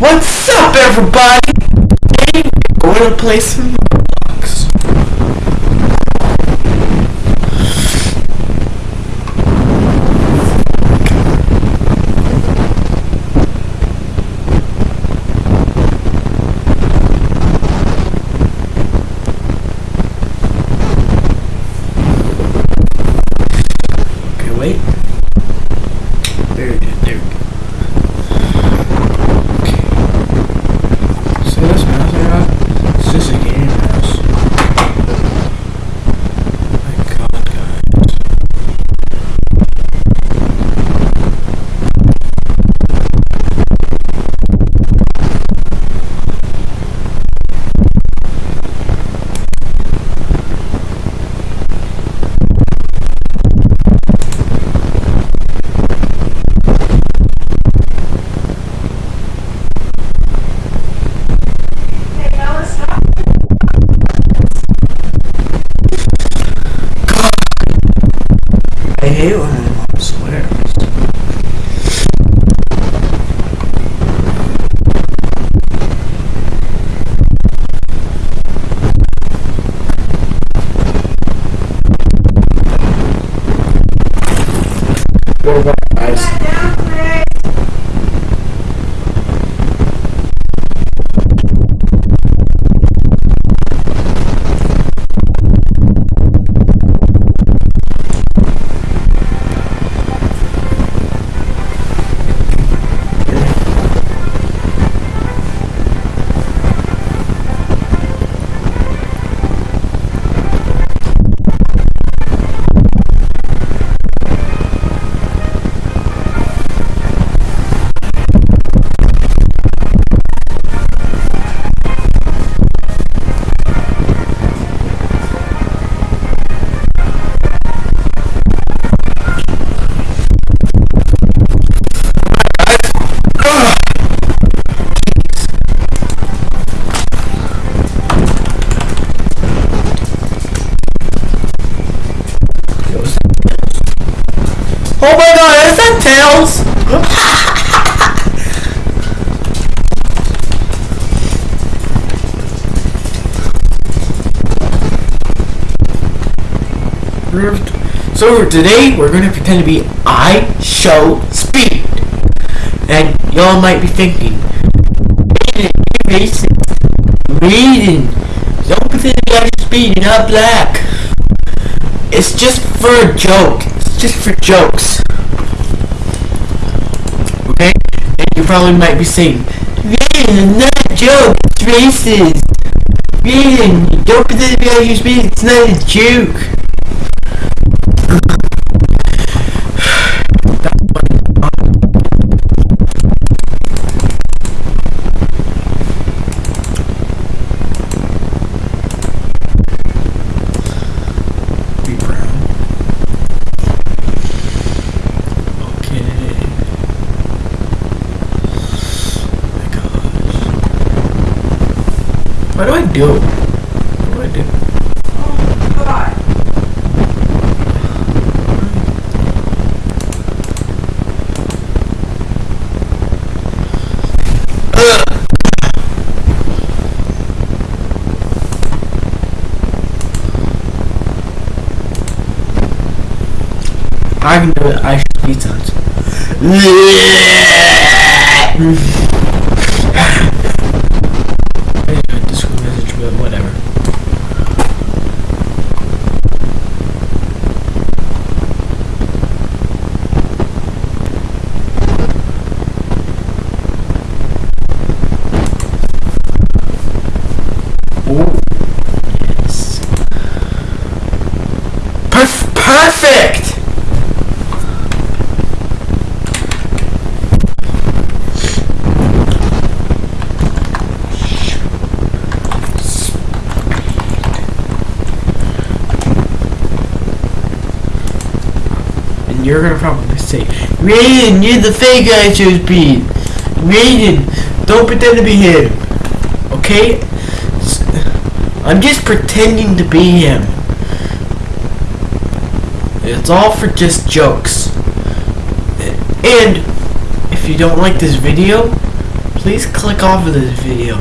What's up, everybody? Today we're going to play some today we're going to pretend to be I Show Speed. And y'all might be thinking, Raiden, don't pretend to be IShowSpeed, you're not black. It's just for a joke. It's just for jokes. Okay? And you probably might be saying, Man, not a joke, it's racist. Raiden, don't pretend to be IShowSpeed, it's not a joke. Be brown. Okay. my gosh. Do? What I do? I can do it. I should be touched. I got Discord message, but whatever. Oh, yes. Perf- perfect! And you're gonna probably say, Raiden, you're the fake guy show speed. Raiden, don't pretend to be him. Okay? I'm just pretending to be him. It's all for just jokes. And if you don't like this video, Please click off of this video.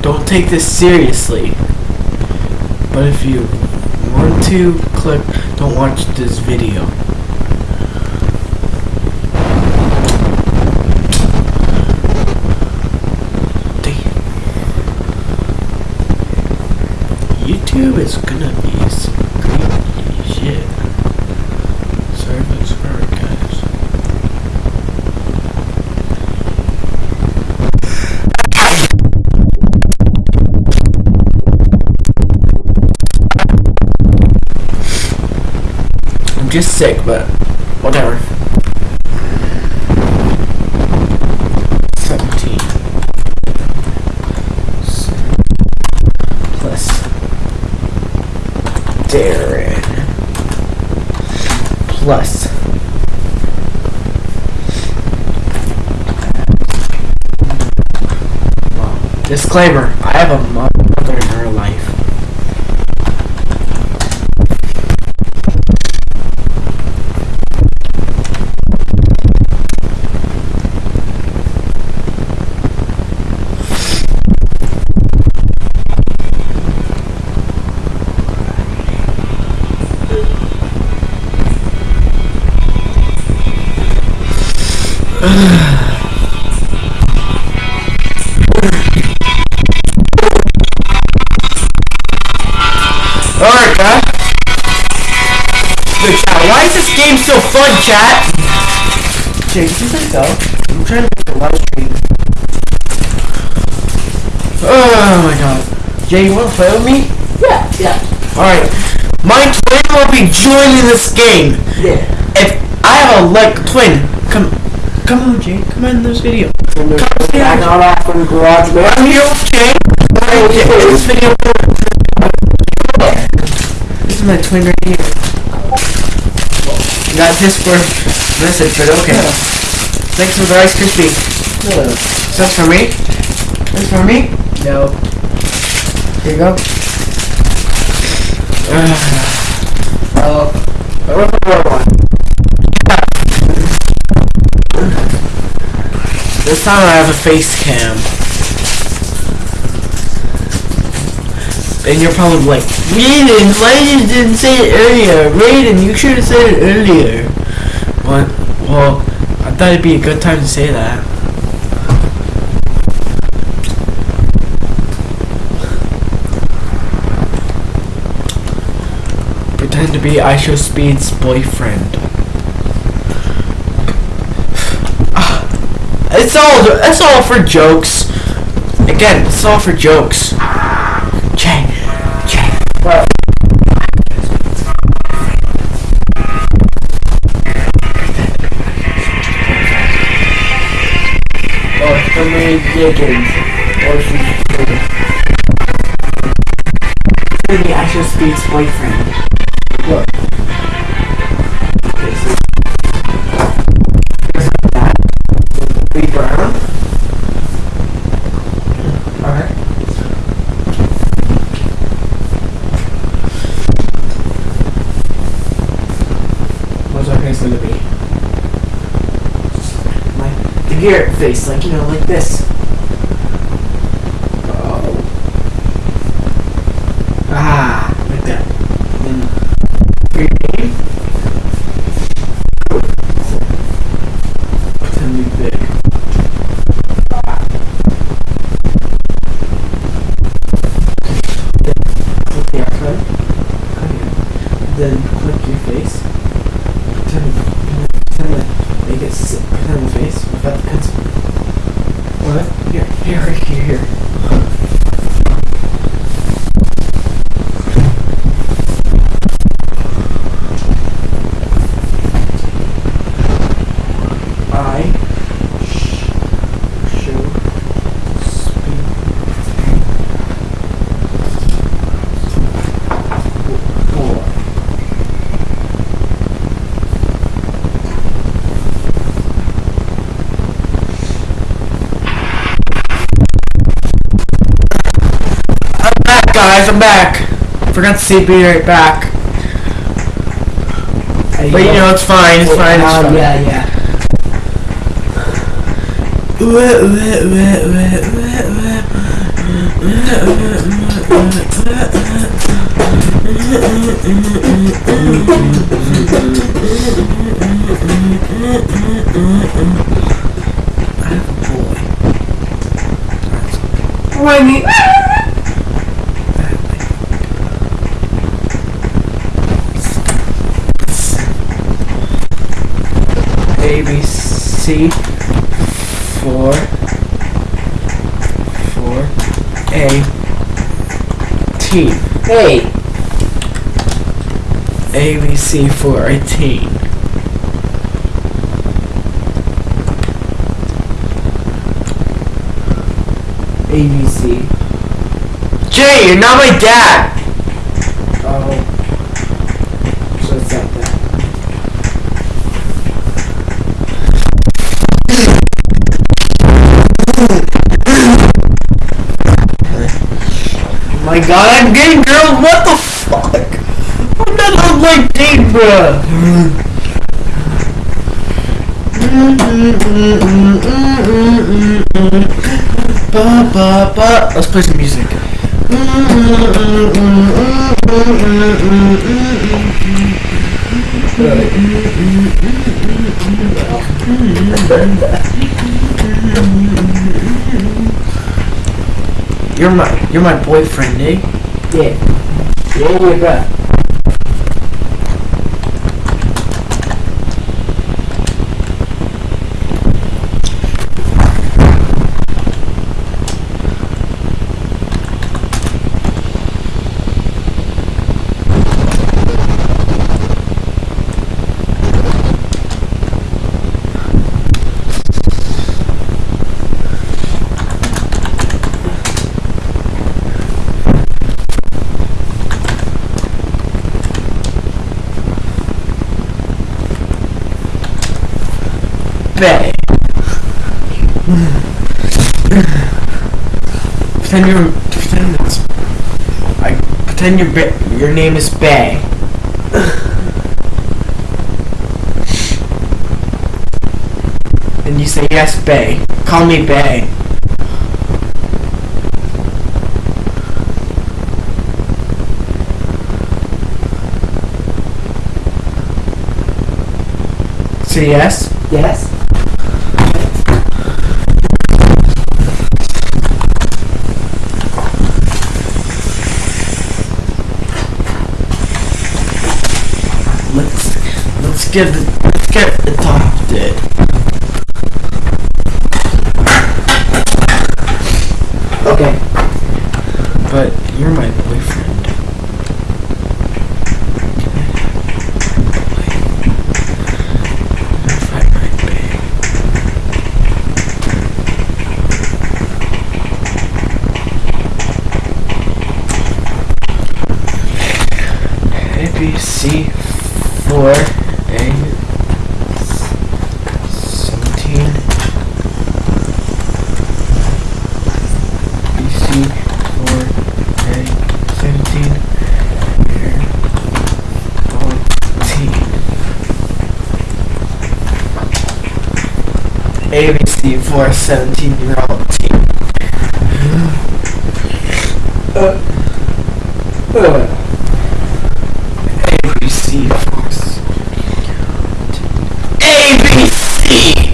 Don't take this seriously. But if you want to click, don't watch this video. YouTube is gonna be I'm just sick, but whatever. 17 plus Darren. Plus disclaimer I have a mother Alright, chat. Good chat. Why is this game so fun, chat? Jake, just like go. I'm trying to make a live stream. Oh my god. Jay, you wanna play with me? Yeah, yeah, Alright. My twin will be joining this game. yeah. If I have a like twin, come come on Jay, come on in this video. Come here. on that from Garage Man. I'm here with Jay. In this video This is my twin right here. Got this for message, but okay. Thanks for the Rice Krispie. No. So that's for me? That's for me? No. Here you go. Uh, oh. I for the one. This time I have a face cam. And you're probably like, Raiden, why you didn't say it earlier? Raiden, you should have said it earlier. What? Well, I thought it'd be a good time to say that. Pretend to be IShowSpeed's boyfriend. It's all it's all for jokes. Again, it's all for jokes. Jay, Jay. Or for me, Dickens. Or she's Maybe IShowSpeed's boyfriend. Garrett face, like you know, like this. Oh. Ah, like that. Then for your name, pretend to be big. Click the outside. Then click your face. Pretend, pretend to make it sit, pretend the face without the pencil. What? Here, here, here, here. I sh- show speed four. I'm back, guys. I'm back. Forgot to say be right back. I But you know, it's fine. It's fine. It's Um, fine. yeah, yeah. Winnie. A B C four four A T Hey. A B C four eighteen. ABC. Jay, you're not my dad. Oh. So it's like that. My God, I'm gay, girl! What the fuck? I'm not on my date, bruh. Ba, ba, ba. Let's play some music. You're my you're my boyfriend, eh? Yeah. Yeah, bro. Bay. pretend you're pretend it's I your your name is Bay. and you say yes, Bay. Call me Bay. Say yes. Yes. Let's get the, let's get adopted. Okay. But you're my boyfriend. If I might be. A B C four A seventeen B C four A seventeen here fourteen For 17 year old team. Uh. ABC for s- ABC!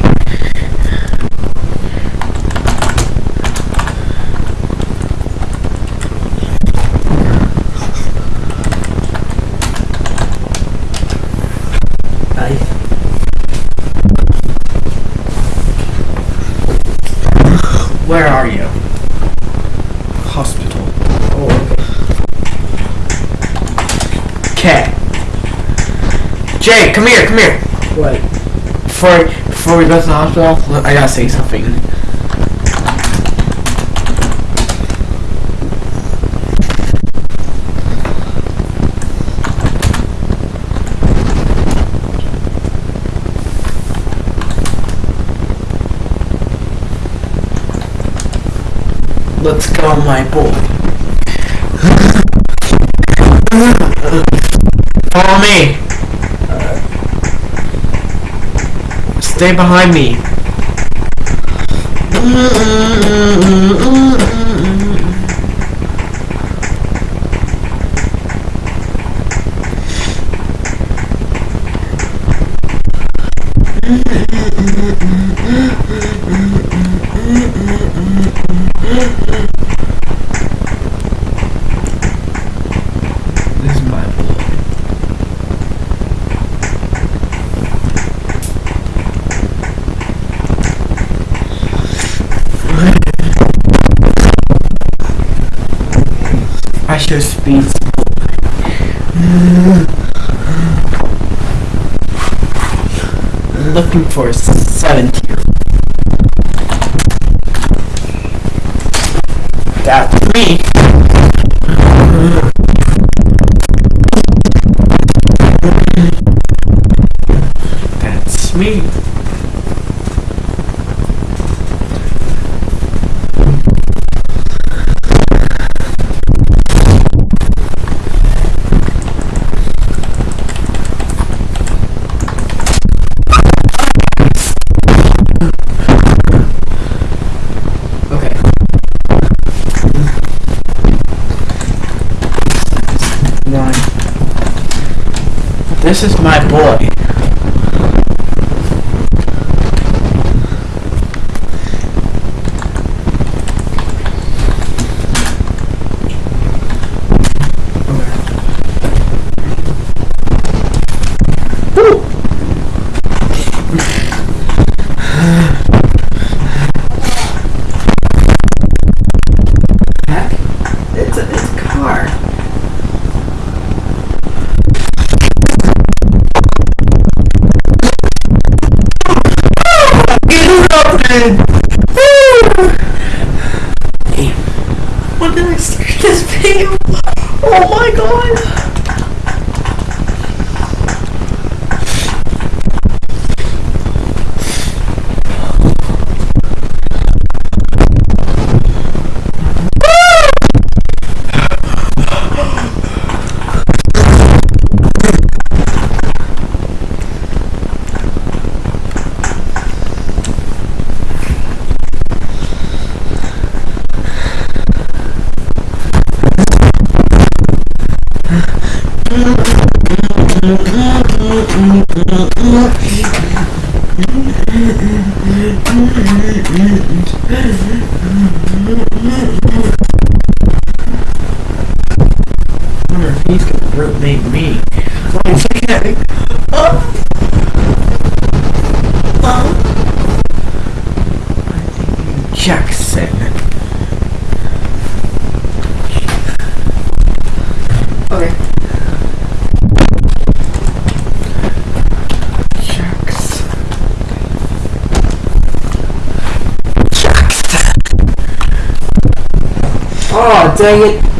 Nice. Where are you? Hospital. Oh, okay. Okay. Jay, come here, come here. What? Before before we go to the hospital, I gotta say something. Let's go, my boy. Follow me. Stay behind me. Mm -mm -mm extra space. Looking for seven 70. That's me. this is my boy. God dang it.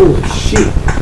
Oh, shit.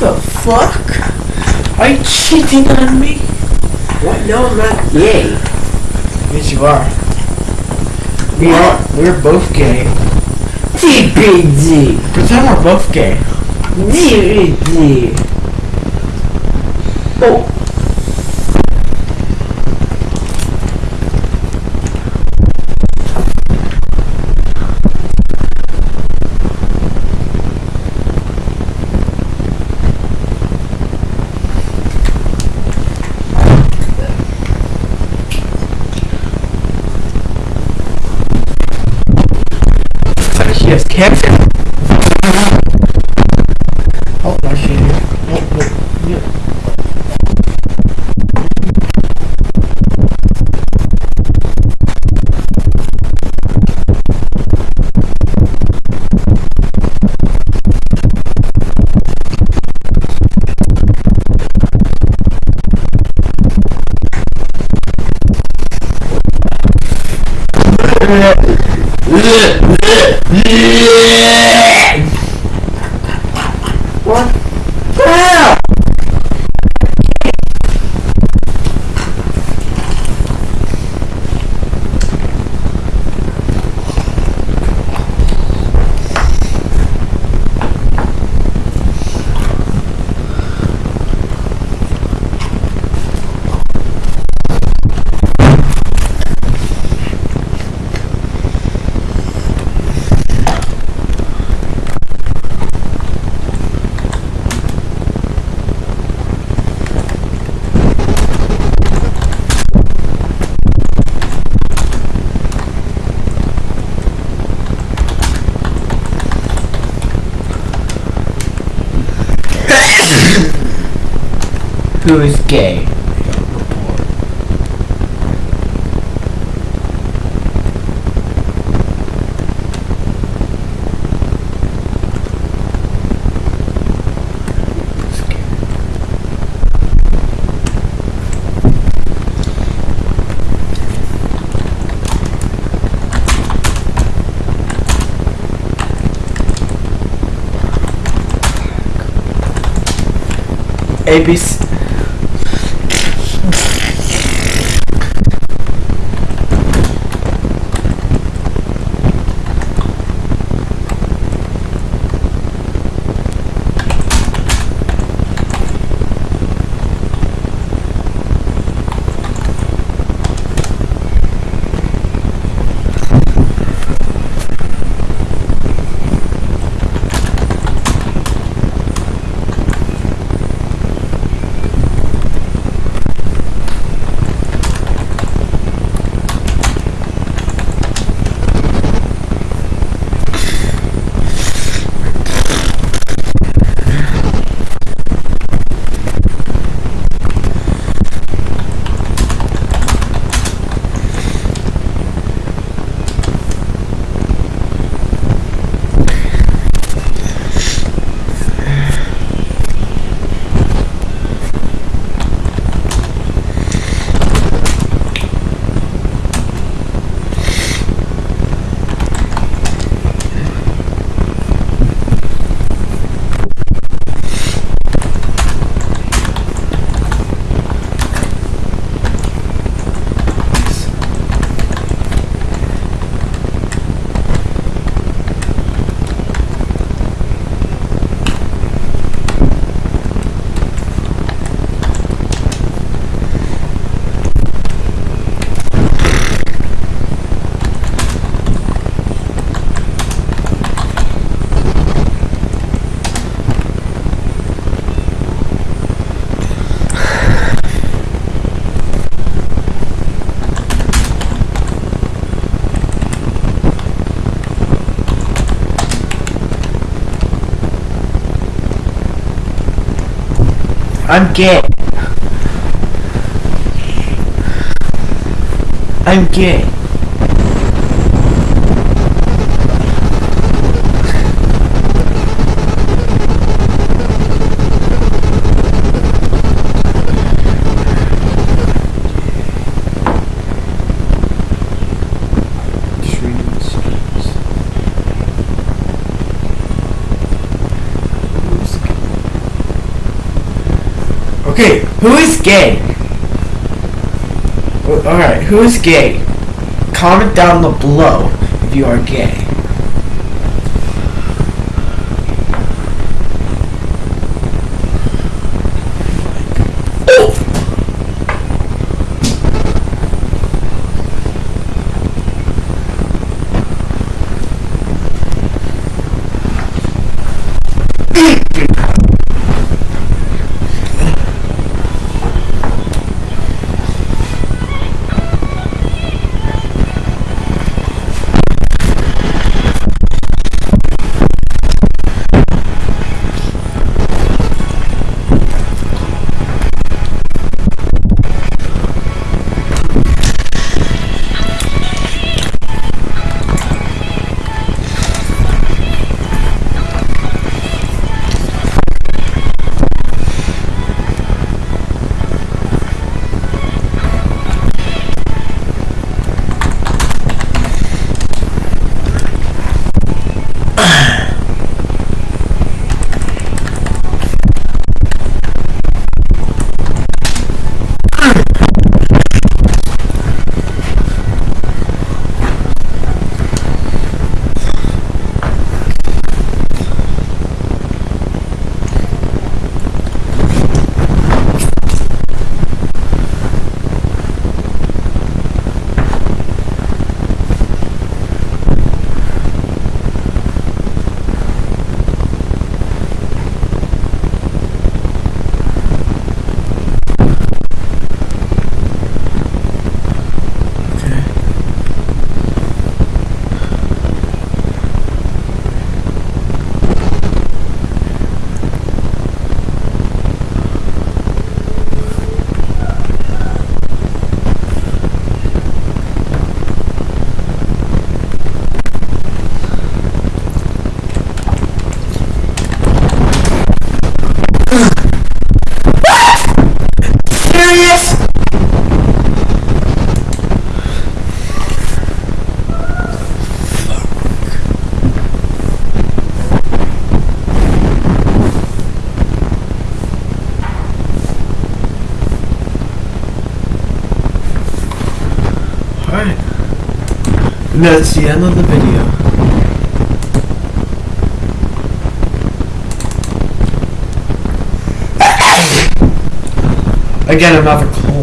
Fuck? Are you cheating on me? What? No, I'm not gay. Yes, you are. We are. We're both gay. TPG. Pretend we're both gay. DVD. Oh. Yes, Captain. Oh, my shit here. Oh, oh, yeah. What? Who is gay? I'm gay. I'm gay. Just reading the scripts. Who's gay? Okay, who is gay? Alright, who is gay? Comment down below if you are gay. That's the end of the video. Again, another cold.